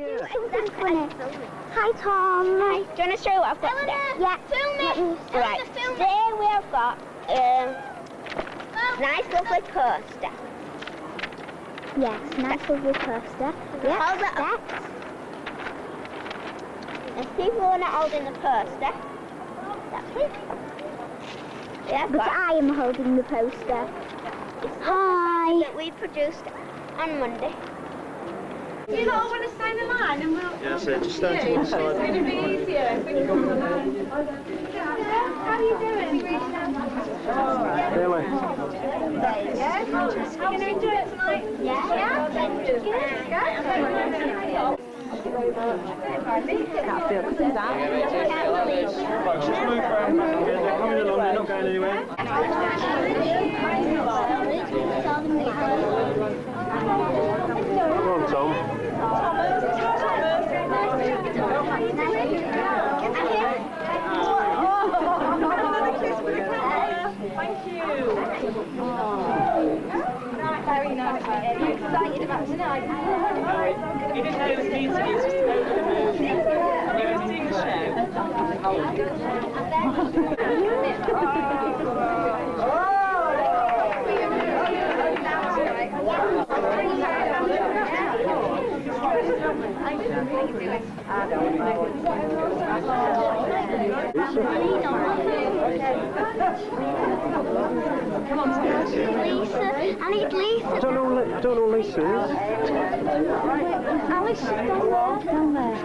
Hi, Tom. Hi. Do you want to show what I've got today? Yeah. Film Let me- Right. Today we have got um, nice lovely coaster. Yes, nice lovely poster. Yeah, Hold it up. There's people who are not holding the poster. That's. We have But got I am holding the poster. it's Hi. that we produced on Monday. Do you not want to stay in the line and we'll... Yeah, so just stand to one It's going to be easier if we come line. How are you doing? Really? Yeah? Are you going to enjoy it tonight? Yeah. Right, just move around back again. They're coming along, they're not going anywhere. Come on, Tom. Thank you. Very nice. Are you excited about tonight? You didn't know it was music, it's just about the movie. You were seeing the show. Lisa. I need Lisa. I don't know, I don't know Lisa is. Alice down there. Down there.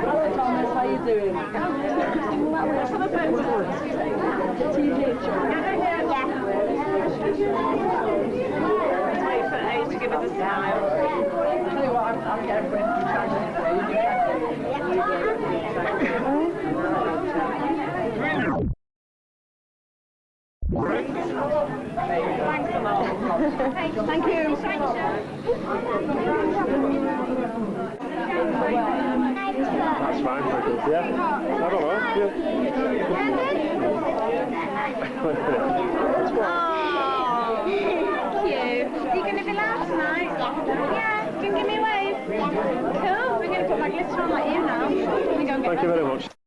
Hello Thomas, how you doing? Let's have a photo. TV show. Wait for Ace to give us a smile. Thanks a lot. Thank you. That's fine, thank you. Yeah? I don't know. Yeah. Oh, cute. Are you going to be loud tonight? Yeah. You can give me a wave? Cool. We're going to put my glitter on my ear now. Go Thank you very much.